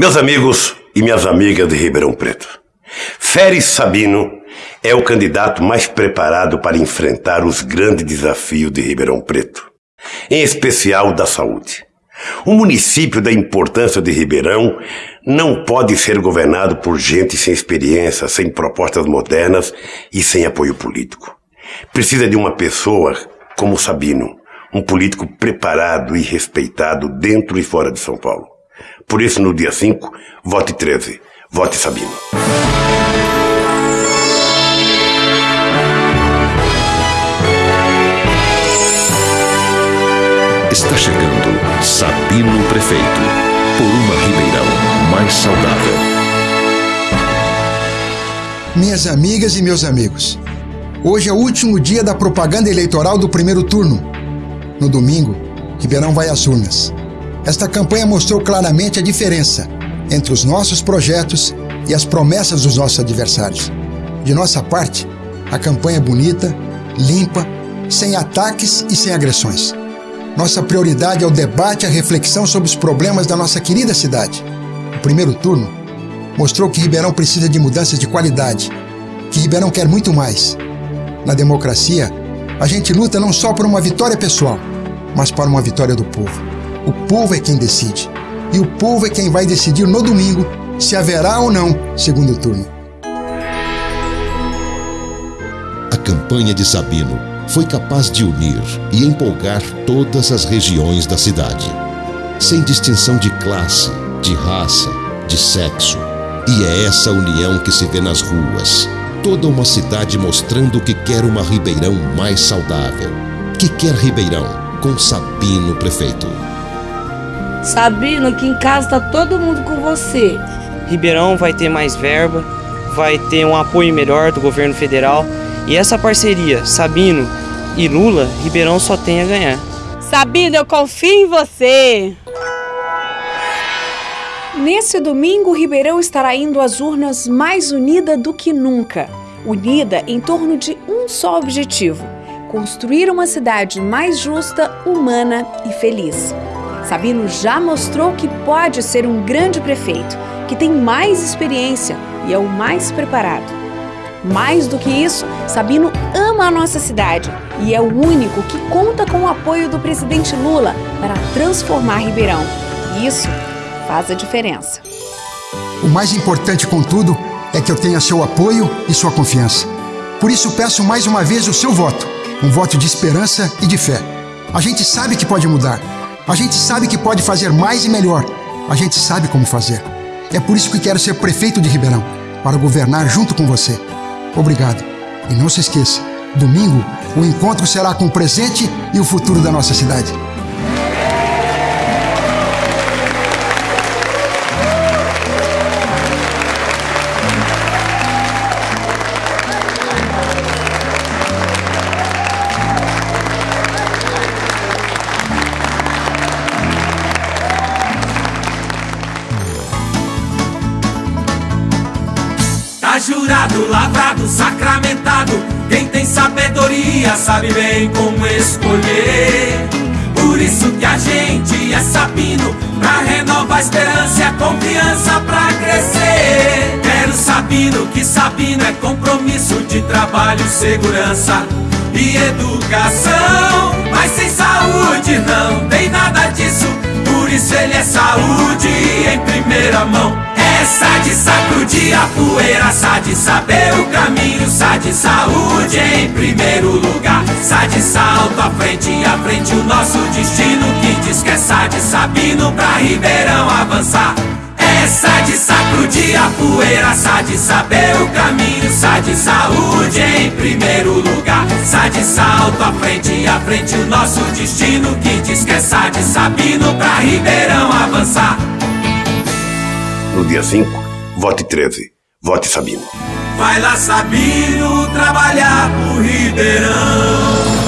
Meus amigos e minhas amigas de Ribeirão Preto, Férez Sabino é o candidato mais preparado para enfrentar os grandes desafios de Ribeirão Preto, em especial da saúde. O município da importância de Ribeirão não pode ser governado por gente sem experiência, sem propostas modernas e sem apoio político. Precisa de uma pessoa como Sabino, um político preparado e respeitado dentro e fora de São Paulo. Por isso, no dia 5, vote 13. Vote Sabino. Está chegando Sabino Prefeito, por uma Ribeirão mais saudável. Minhas amigas e meus amigos, hoje é o último dia da propaganda eleitoral do primeiro turno. No domingo, Ribeirão vai às urnas. Esta campanha mostrou claramente a diferença entre os nossos projetos e as promessas dos nossos adversários. De nossa parte, a campanha é bonita, limpa, sem ataques e sem agressões. Nossa prioridade é o debate e a reflexão sobre os problemas da nossa querida cidade. O primeiro turno mostrou que Ribeirão precisa de mudanças de qualidade, que Ribeirão quer muito mais. Na democracia, a gente luta não só por uma vitória pessoal, mas para uma vitória do povo. O povo é quem decide. E o povo é quem vai decidir no domingo se haverá ou não segundo turno. A campanha de Sabino foi capaz de unir e empolgar todas as regiões da cidade, sem distinção de classe, de raça, de sexo. E é essa união que se vê nas ruas. Toda uma cidade mostrando que quer uma Ribeirão mais saudável, que quer Ribeirão com Sabino prefeito. Sabino, que em casa tá todo mundo com você. Ribeirão vai ter mais verba, vai ter um apoio melhor do governo federal e essa parceria, Sabino e Lula, Ribeirão só tem a ganhar. Sabino, eu confio em você. Nesse domingo, Ribeirão estará indo às urnas mais unida do que nunca. Unida em torno de um só objetivo: construir uma cidade mais justa, humana e feliz. Sabino já mostrou que pode ser um grande prefeito, que tem mais experiência e é o mais preparado. Mais do que isso, Sabino ama a nossa cidade e é o único que conta com o apoio do presidente Lula para transformar Ribeirão. Isso faz a diferença. O mais importante, contudo, é que eu tenha seu apoio e sua confiança. Por isso, peço mais uma vez o seu voto um voto de esperança e de fé. A gente sabe que pode mudar. A gente sabe que pode fazer mais e melhor. A gente sabe como fazer. É por isso que quero ser prefeito de Ribeirão, para governar junto com você. Obrigado. E não se esqueça, domingo o encontro será com o presente e o futuro da nossa cidade. Jurado, lavrado, sacramentado. Quem tem sabedoria sabe bem como escolher. Por isso que a gente é Sabino, pra renovar a esperança e a confiança pra crescer. Quero Sabino, que Sabino é compromisso de trabalho, segurança e educação. Mas sem saúde não tem nada disso, por isso ele é saúde em primeira mão. Essa de sacudir a poeira, sa de saber o caminho, sa de saúde em primeiro lugar, sa de salto à frente, à frente o nosso destino que diz que é sa de Sabino pra Ribeirão avançar. Essa de sacudir a poeira, sa de saber o caminho, sa de saúde em primeiro lugar, sa de salto à frente, à frente o nosso destino que diz que é sa de Sabino pra Ribeirão avançar. No dia 5, vote 13. Vote Sabino. Vai lá, Sabino, trabalhar pro Ribeirão.